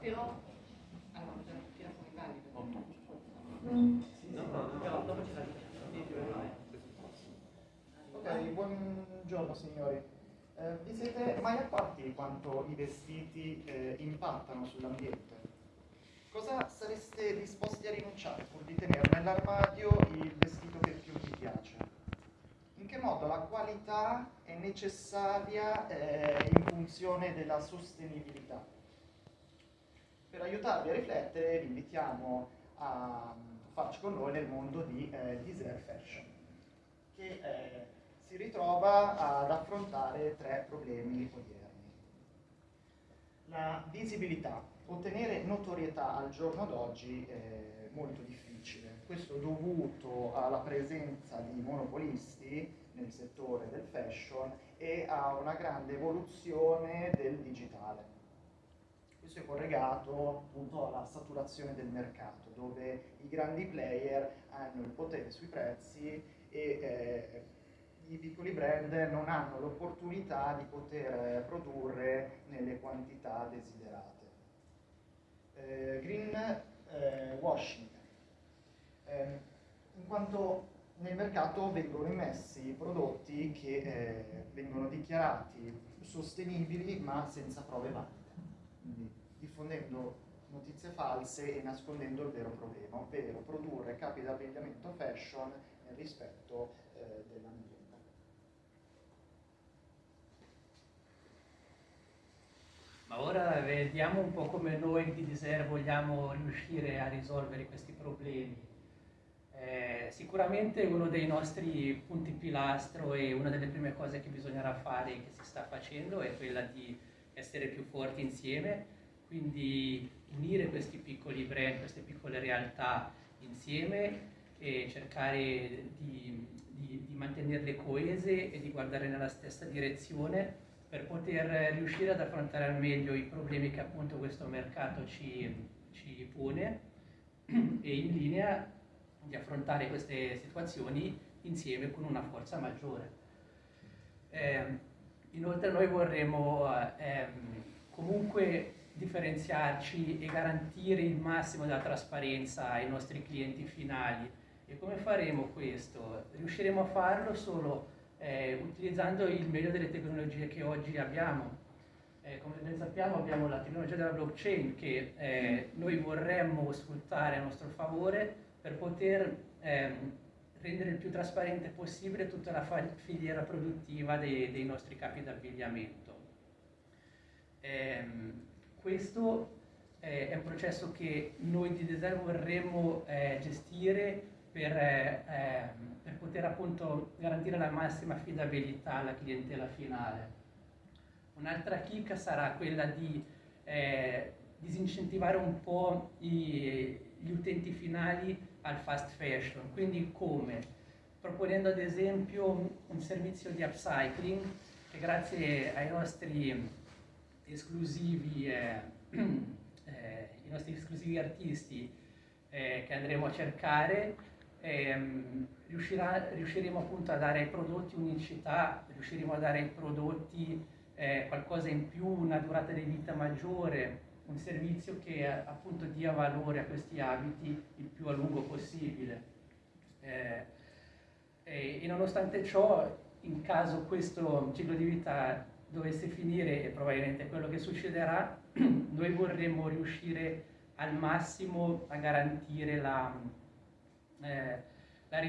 Però. Ok, buongiorno signori. Eh, vi siete mai accorti quanto i vestiti eh, impattano sull'ambiente? Cosa sareste disposti a rinunciare pur di tenere nell'armadio il vestito che più vi piace? In che modo la qualità è necessaria eh, in funzione della sostenibilità? Per aiutarvi a riflettere vi invitiamo a farci con noi nel mondo di eh, design fashion, che eh, si ritrova ad affrontare tre problemi odierni. La visibilità. Ottenere notorietà al giorno d'oggi è molto difficile. Questo dovuto alla presenza di monopolisti nel settore del fashion e a una grande evoluzione del digitale. Questo è collegato appunto alla saturazione del mercato, dove i grandi player hanno il potere sui prezzi e eh, i piccoli brand non hanno l'opportunità di poter produrre nelle quantità desiderate. Eh, green eh, washing, eh, in quanto nel mercato vengono immessi prodotti che eh, vengono dichiarati sostenibili ma senza prove valide, quindi diffondendo notizie false e nascondendo il vero problema, ovvero produrre capi d'abbigliamento fashion nel rispetto eh, dell'ambiente. Ma ora vediamo un po' come noi di Deser vogliamo riuscire a risolvere questi problemi. Eh, sicuramente uno dei nostri punti pilastro e una delle prime cose che bisognerà fare e che si sta facendo è quella di essere più forti insieme, quindi unire questi piccoli brand, queste piccole realtà insieme e cercare di, di, di mantenerle coese e di guardare nella stessa direzione per poter riuscire ad affrontare al meglio i problemi che appunto questo mercato ci, ci pone e in linea di affrontare queste situazioni insieme con una forza maggiore. Eh, inoltre noi vorremmo eh, comunque differenziarci e garantire il massimo della trasparenza ai nostri clienti finali. E come faremo questo? Riusciremo a farlo solo eh, utilizzando il meglio delle tecnologie che oggi abbiamo. Eh, come ben sappiamo abbiamo la tecnologia della blockchain che eh, noi vorremmo sfruttare a nostro favore per poter ehm, rendere il più trasparente possibile tutta la filiera produttiva dei, dei nostri capi d'abbigliamento. Ehm, questo eh, è un processo che noi di design vorremmo eh, gestire per, eh, per, poter appunto garantire la massima affidabilità alla clientela finale. Un'altra chicca sarà quella di eh, disincentivare un po' i, gli utenti finali al fast fashion, quindi come? Proponendo ad esempio un servizio di upcycling che grazie ai nostri esclusivi, eh, eh, nostri esclusivi artisti eh, che andremo a cercare ehm, riuscirà, riusciremo appunto a dare ai prodotti unicità, riusciremo a dare ai prodotti eh, qualcosa in più, una durata di vita maggiore, un servizio che appunto dia valore a questi abiti il più a lungo possibile. Eh, e, e nonostante ciò, in caso questo ciclo di vita dovesse finire, e probabilmente quello che succederà, noi vorremmo riuscire al massimo a garantire la, eh, la,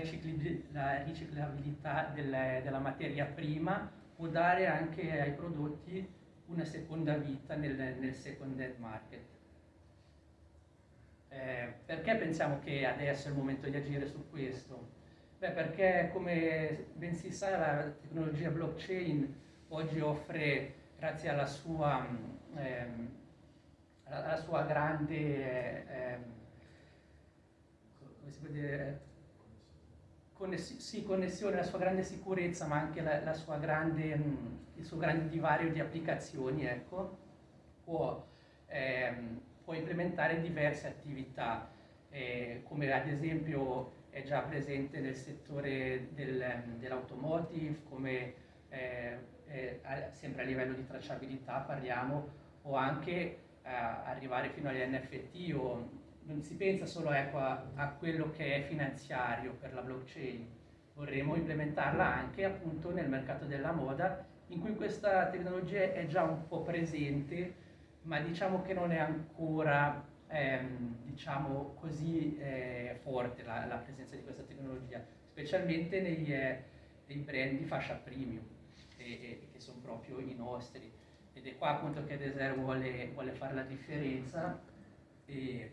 la, riciclabilità del, della materia prima o dare anche ai prodotti una seconda vita nel, nel second hand market. Eh, perché pensiamo che adesso è il momento di agire su questo? Beh, perché come ben si sa la tecnologia blockchain oggi offre, grazie alla sua, ehm, alla sua grande, ehm, si può dire, conness- sì, connessione, la sua grande sicurezza, ma anche la, la sua grande, mh, il suo grande divario di applicazioni, ecco, può, ehm, può implementare diverse attività, eh, come ad esempio è già presente nel settore del, dell'automotive, come eh, eh, sempre a livello di tracciabilità parliamo, o anche eh, arrivare fino agli NFT o non si pensa solo ecco, a, a, quello che è finanziario per la blockchain, vorremmo implementarla anche appunto nel mercato della moda in cui questa tecnologia è già un po' presente, ma diciamo che non è ancora ehm, diciamo così eh, forte la, la, presenza di questa tecnologia, specialmente negli, eh, nei brand di fascia premium, e, e, che sono proprio i nostri. Ed è qua appunto che Desert vuole, vuole fare la differenza. E,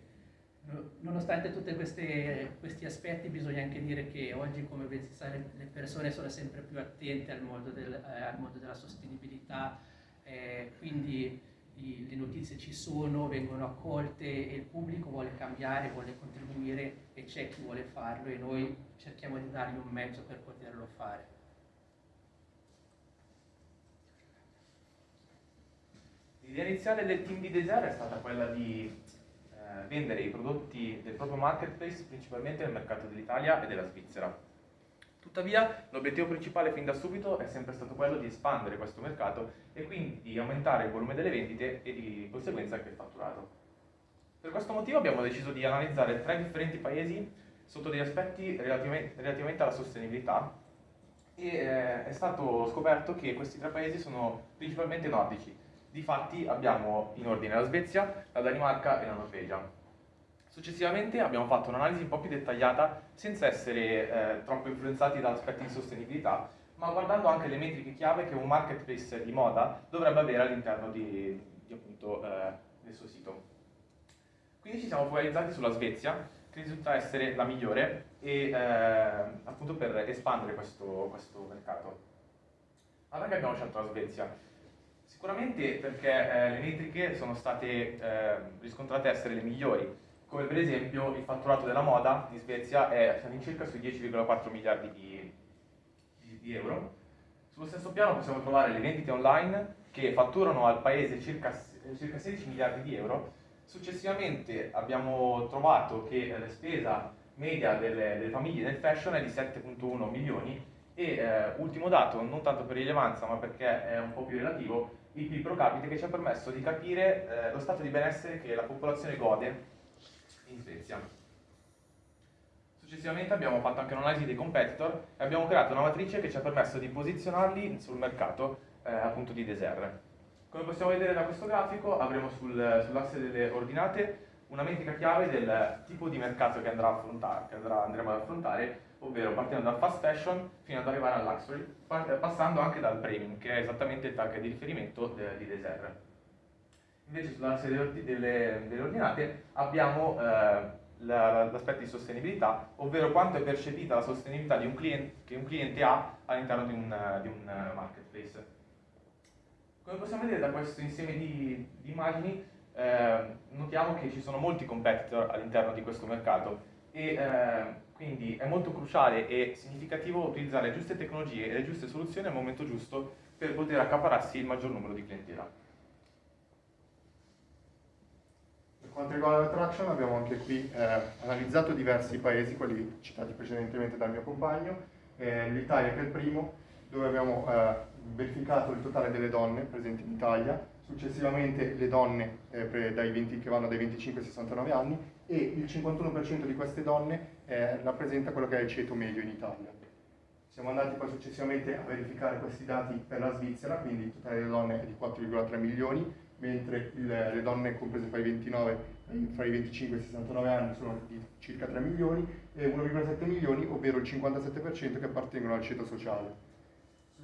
nonostante tutti questi aspetti bisogna anche dire che oggi come ben si sa le persone sono sempre più attente al mondo, del, eh, al mondo della sostenibilità, eh, quindi i, le notizie ci sono, vengono accolte e il pubblico vuole cambiare, vuole contribuire e c'è chi vuole farlo e noi cerchiamo di dargli un mezzo per poterlo fare. L'idea iniziale del team di Desert è stata quella di eh, vendere i prodotti del proprio marketplace principalmente nel mercato dell'Italia e della Svizzera. Tuttavia l'obiettivo principale fin da subito è sempre stato quello di espandere questo mercato e quindi di aumentare il volume delle vendite e di conseguenza anche il fatturato. Per questo motivo abbiamo deciso di analizzare tre differenti paesi sotto degli aspetti relativamente, relativamente alla sostenibilità e eh, è stato scoperto che questi tre paesi sono principalmente nordici, Difatti abbiamo in ordine la Svezia, la Danimarca e la Norvegia. Successivamente abbiamo fatto un'analisi un po' più dettagliata senza essere eh, troppo influenzati da aspetti di sostenibilità, ma guardando anche le metriche chiave che un marketplace di moda dovrebbe avere all'interno di, di appunto, eh, del suo sito. Quindi ci siamo focalizzati sulla Svezia, che risulta essere la migliore e, eh, appunto per espandere questo, questo mercato. Ma perché abbiamo scelto la Svezia? Sicuramente perché eh, le metriche sono state eh, riscontrate essere le migliori, come per esempio il fatturato della moda in Svezia è all'incirca sui 10,4 miliardi di, di, di, euro. Sullo stesso piano possiamo trovare le vendite online che fatturano al paese circa, circa 16 miliardi di euro. Successivamente abbiamo trovato che la spesa media delle, delle famiglie nel fashion è di 7,1 milioni e eh, ultimo dato, non tanto per rilevanza ma perché è un po' più relativo, il PIL pro capite che ci ha permesso di capire eh, lo stato di benessere che la popolazione gode in Svezia. Successivamente abbiamo fatto anche un'analisi dei competitor e abbiamo creato una matrice che ci ha permesso di posizionarli sul mercato eh, appunto di Desert. Come possiamo vedere da questo grafico avremo sul, sull'asse delle ordinate una metrica chiave del tipo di mercato che, andrà che andrà, andremo ad affrontare ovvero partendo dal fast fashion fino ad arrivare al luxury, passando anche dal premium, che è esattamente il target di riferimento di Desert. Invece sull'asse delle, delle, delle, ordinate abbiamo eh, l'aspetto di sostenibilità, ovvero quanto è percepita la sostenibilità un cliente, che un cliente ha all'interno di di un marketplace. Come possiamo vedere da questo insieme di, di immagini, eh, notiamo che ci sono molti competitor all'interno di questo mercato e eh, quindi è molto cruciale e significativo utilizzare le giuste tecnologie e le giuste soluzioni al momento giusto per poter accapararsi il maggior numero di clientela. Per quanto riguarda l'attraction abbiamo anche qui eh, analizzato diversi paesi, quelli citati precedentemente dal mio compagno, eh, l'Italia che è il primo, dove abbiamo eh, verificato il totale delle donne presenti in Italia, successivamente le donne eh, 20, che vanno dai 25 ai 69 anni e il 51% di queste donne eh, rappresenta quello che è il ceto medio in Italia. Siamo andati poi successivamente a verificare questi dati per la Svizzera, quindi il totale delle donne è di 4,3 milioni, mentre il, le donne comprese fra i 29 fra i 25 e i 69 anni sono di circa 3 milioni e 1,7 milioni, ovvero il 57% che appartengono al ceto sociale.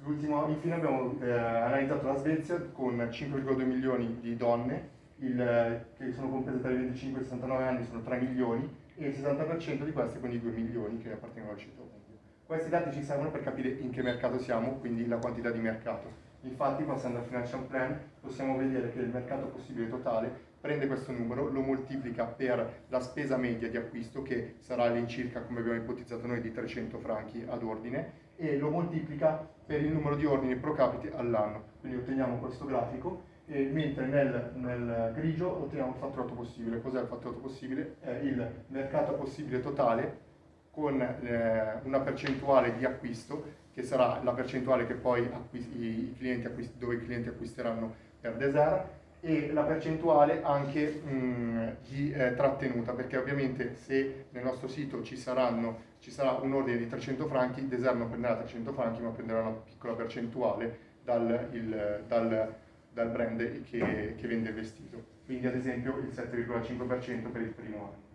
Infine abbiamo eh, analizzato la Svezia con 5,2 milioni di donne, il, che sono comprese tra i 25 e i 69 anni sono 3 milioni e il 60% di queste, quindi 2 milioni, che appartengono al ceto medio. Questi dati ci servono per capire in che mercato siamo, quindi la quantità di mercato. Infatti, passando al financial plan, possiamo vedere che il mercato possibile totale prende questo numero, lo moltiplica per la spesa media di acquisto che sarà all'incirca, come abbiamo ipotizzato noi, di 300 franchi ad ordine e lo moltiplica per il numero di ordini pro capite all'anno. Quindi otteniamo questo grafico e mentre nel, nel grigio otteniamo il fatturato possibile. Cos'è il fatturato possibile? È il mercato possibile totale con eh, una percentuale di acquisto che sarà la percentuale che poi i clienti dove i clienti acquisteranno per Desert e la percentuale anche mh, di eh, trattenuta perché ovviamente se nel nostro sito ci, saranno, ci sarà un ordine di 300 franchi, Desert non prenderà 300 franchi ma prenderà una piccola percentuale dal, il, dal, dal brand che, che, vende il vestito quindi ad esempio il 7,5% per il primo anno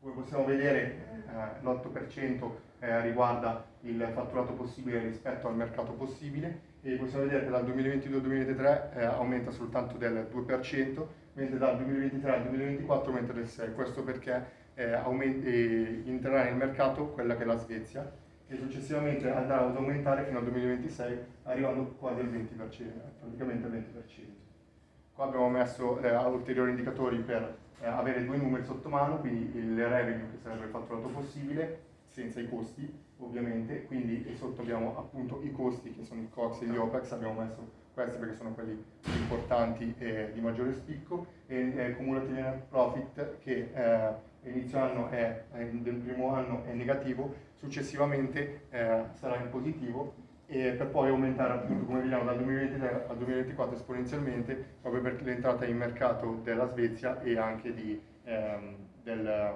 come possiamo vedere eh, l'8% eh, riguarda il fatturato possibile rispetto al mercato possibile e possiamo vedere che dal 2022 al 2023 eh, aumenta soltanto del 2%, mentre dal 2023 al 2024 aumenta del 6%. Questo perché eh, eh, entrerà nel mercato quella che è la Svezia e successivamente andrà ad aumentare fino al 2026 arrivando quasi al 20%, praticamente al 20%. Qua abbiamo messo eh, ulteriori indicatori per eh, avere due numeri sotto mano, quindi il revenue che sarebbe il fatturato possibile senza i costi ovviamente, quindi sotto abbiamo appunto i costi che sono i COX e gli OPEX, abbiamo messo questi perché sono quelli importanti e di maggiore spicco, e eh, cumulative net profit che eh, inizio anno è, del primo anno è negativo, successivamente eh, sarà in positivo e per poi aumentare appunto come vediamo dal 2023 al 2024 esponenzialmente proprio per l'entrata in mercato della Svezia e anche ehm, del,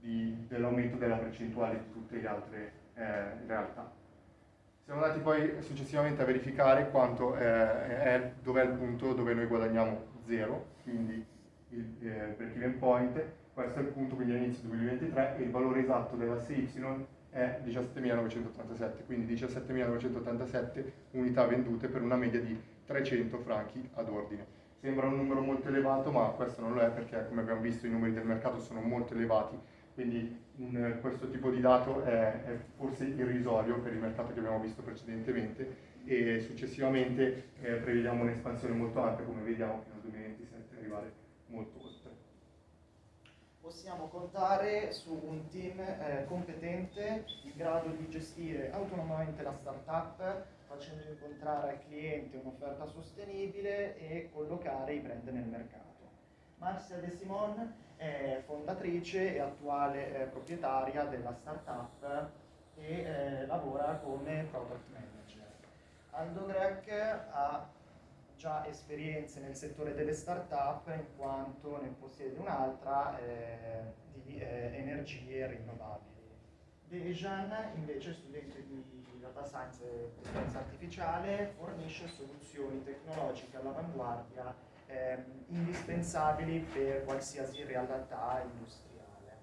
dell'aumento della percentuale di tutte le altre eh, realtà. Siamo andati poi successivamente a verificare quanto eh, è, dov'è il punto dove noi guadagniamo 0, quindi il eh, break-even point, questo è il punto quindi all'inizio 2023 e il valore esatto della CY è 17.987, quindi 17.987 unità vendute per una media di 300 franchi ad ordine. Sembra un numero molto elevato, ma questo non lo è perché come abbiamo visto i numeri del mercato sono molto elevati quindi un, questo tipo di dato è, è, forse irrisorio per il mercato che abbiamo visto precedentemente e successivamente eh, prevediamo un'espansione molto ampia come vediamo fino al 2027 arrivare molto oltre. Possiamo contare su un team eh, competente in grado di gestire autonomamente la startup facendo incontrare al cliente un'offerta sostenibile e collocare i brand nel mercato. Marcia De Simon è fondatrice e attuale eh, proprietaria della startup e eh, lavora come product manager. Aldo Grech ha già esperienze nel settore delle startup in quanto ne possiede un'altra eh, di eh, energie rinnovabili. Dejan, invece studente di data science e intelligenza artificiale, fornisce soluzioni tecnologiche all'avanguardia eh, indispensabili per qualsiasi realtà industriale.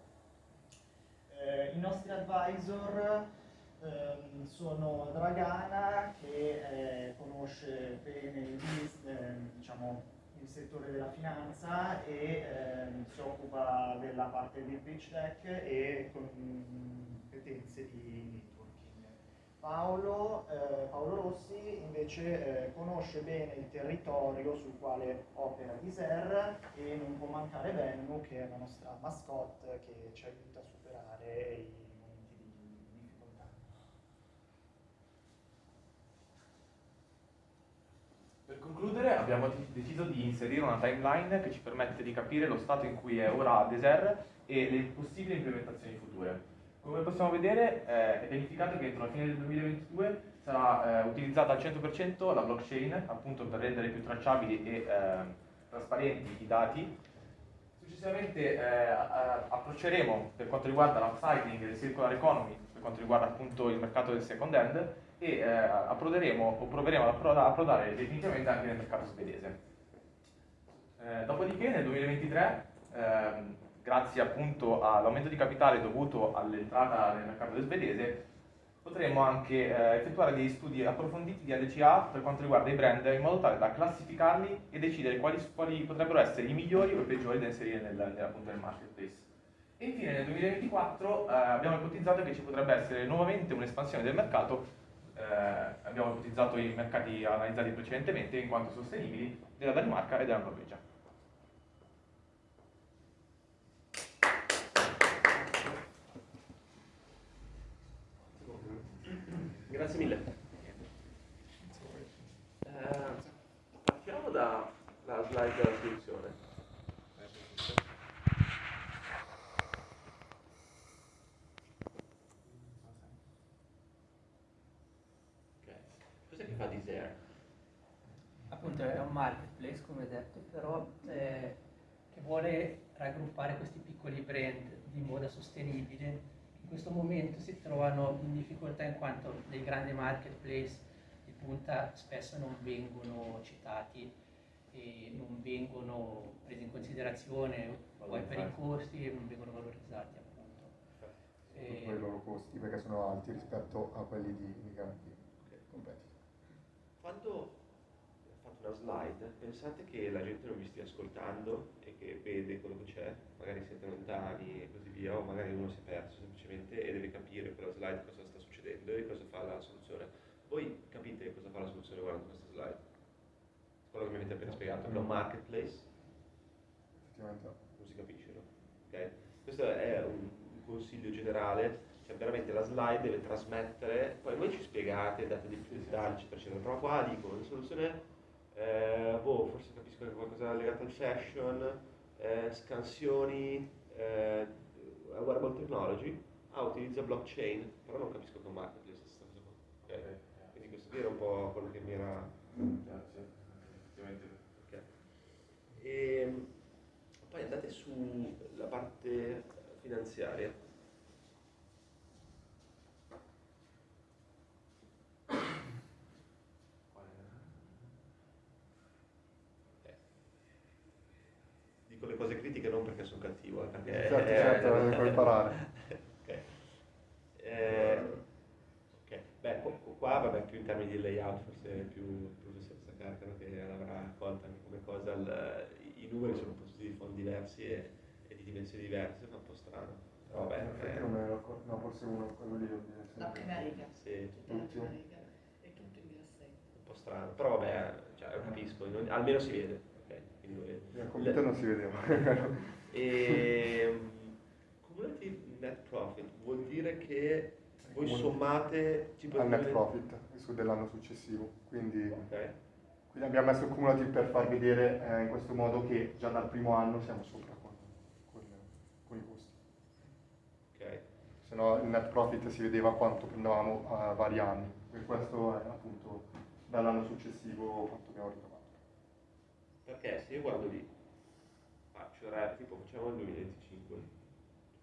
Eh, I nostri advisor ehm, sono Dragana che eh, conosce bene il, ehm, diciamo, il, settore della finanza e ehm, si occupa della parte di pitch deck e competenze di Paolo, eh, Paolo Rossi invece eh, conosce bene il territorio sul quale opera Diser e non può mancare Vennu che è la nostra mascotte che ci aiuta a superare i momenti di difficoltà. Per concludere abbiamo deciso di inserire una timeline che ci permette di capire lo stato in cui è ora Deser e le possibili implementazioni future. Come possiamo vedere eh, è pianificato che entro la fine del 2022 sarà eh, utilizzata al 100% la blockchain appunto per rendere più tracciabili e eh, trasparenti i dati. Successivamente eh, approcceremo per quanto riguarda l'upcycling e il circular economy, per quanto riguarda appunto il mercato del second hand e eh, approderemo o proveremo ad approdare definitivamente anche nel mercato svedese. Eh, dopodiché nel 2023 ehm, grazie appunto all'aumento di capitale dovuto all'entrata nel mercato del svedese, potremmo anche eh, effettuare degli studi approfonditi di ADCA per quanto riguarda i brand in modo tale da classificarli e decidere quali, quali potrebbero essere i migliori o i peggiori da inserire nel, nel, appunto, nel marketplace. E infine nel 2024 eh, abbiamo ipotizzato che ci potrebbe essere nuovamente un'espansione del mercato, eh, abbiamo ipotizzato i mercati analizzati precedentemente in quanto sostenibili della Danimarca e della Norvegia. Grazie mille. Eh, partiamo dalla slide della soluzione. Ok, cos'è che fa Desire? Appunto è un marketplace, come detto, però eh, che vuole raggruppare questi piccoli brand di moda sostenibile. In questo momento si trovano in difficoltà in quanto dei grandi marketplace di punta spesso non vengono citati e non vengono presi in considerazione poi per i costi e non vengono valorizzati appunto. Soprattutto per i loro costi perché sono alti rispetto a quelli di, di grandi competitor. Quando una slide, pensate che la gente non vi stia ascoltando e che vede quello che c'è, magari siete lontani e così via, o magari uno si è perso semplicemente e deve capire per la slide cosa sta succedendo e cosa fa la soluzione. Voi capite cosa fa la soluzione guardando questa slide? Quello che mi avete appena spiegato, è un marketplace, Effettivamente no. non si capisce, no? Ok? Questo è un consiglio generale, cioè veramente la slide deve trasmettere, poi voi ci spiegate, date dei più dettagli, eccetera, eccetera, però qua dico, una soluzione, eh, boh, forse capisco che qualcosa legato al fashion, eh, scansioni, eh, wearable technology, ah, utilizza blockchain, però non capisco che è un marketplace questa cosa qua. Ok? Quindi questo qui era un po' quello che mi era... Grazie. Effettivamente. Ok. E poi andate sulla parte finanziaria. Cose critiche non perché sono cattivo, eh, perché... Certo, certo, lo devo imparare. ok. Eh, ok. Beh, qu- qu- qua vabbè, più in termini di layout, forse più il professoressa Carcano che l'avrà colta anche come cosa, il- i numeri sono posti di font diversi e, e di dimensioni diverse, fa un po' strano. Però vabbè, eh, non accorto, no, forse uno, quello lì. La prima riga, sì, tutta la prima riga e tutto in grassetto. un po' strano, però vabbè, cioè, capisco, almeno si vede. Ok, quindi lo vedo. Nel computer non si vedeva. E cumulative net profit vuol dire che voi sommate Al net profit su dell'anno successivo. Quindi, Ok. quindi abbiamo messo il cumulative per far vedere eh, in questo modo che già dal primo anno siamo sopra con, con- con i costi. Ok. Se no il net profit si vedeva quanto prendevamo a vari anni. E questo è appunto dall'anno successivo quanto abbiamo ritrovato. Perché se io guardo lì, faccio re- tipo facciamo il 2025,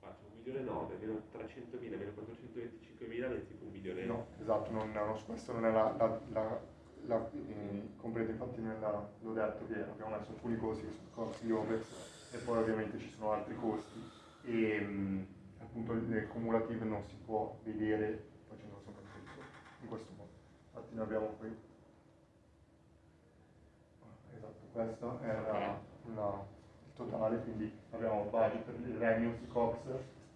faccio 1 milione 9, meno 300 mila, meno 425 mila, è tipo un milione. No, esatto, non, no, questo non è la, la, la, la eh, completo, infatti nella- l'ho detto che abbiamo messo alcuni costi che sono costi di OPEX e poi ovviamente ci sono altri costi e mh, appunto il cumulative non si può vedere facendo sempre questo, in questo modo. Infatti noi abbiamo qui, esatto, questo è la- il totale, quindi abbiamo budget per il revenues, COX,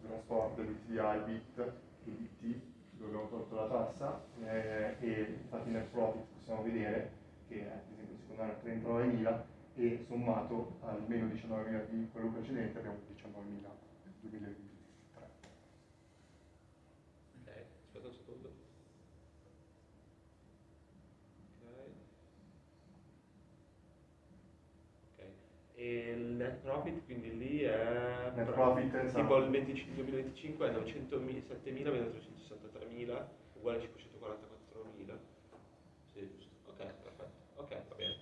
trasporto, l'UTI, BIT BT, dove abbiamo tolto la tassa eh, e infatti nel profit possiamo vedere che ad esempio il secondo anno è 39.000 e sommato al meno 19.000 di quello precedente abbiamo 19.000 nel 2023. Ok, aspetta un secondo. Ok. Ok. E il net profit quindi lì è Net pro- profit, tipo esatto. il 25 2025 è 907.000 meno 363.000 uguale a 544.000. Sì, giusto. Ok, perfetto. Ok, va bene.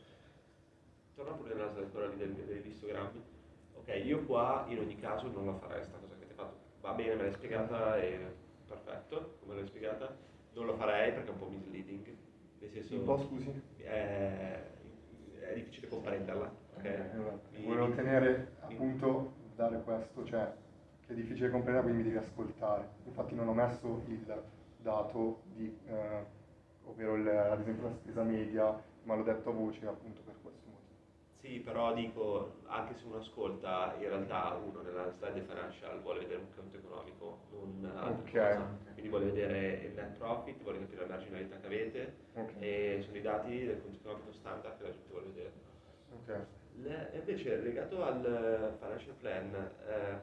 Torna pure nella quella lì del- degli histogrammi. Ok, io qua in ogni caso non la farei sta cosa che avete fatto. Va bene, me l'hai spiegata e perfetto, come l'hai spiegata. Non lo farei perché è un po' misleading. Nel senso Un po' scusi? È difficile comprenderla. ok? Esatto. Mi- Volevo tenere appunto dare questo, cioè che è difficile comprendere quindi mi devi ascoltare. Infatti non ho messo il dato di, eh, ovvero il- ad esempio la spesa media, ma l'ho detto a voce appunto per questo motivo. Sì, però dico, anche se uno ascolta, in realtà uno nella slide financial vuole vedere un conto economico, non altra Ok. cosa. Quindi vuole vedere il net profit, vuole capire la marginalità che avete Ok. e sono i dati del conto economico standard che la gente vuole vedere. Ok. Le- invece legato al financial plan, eh,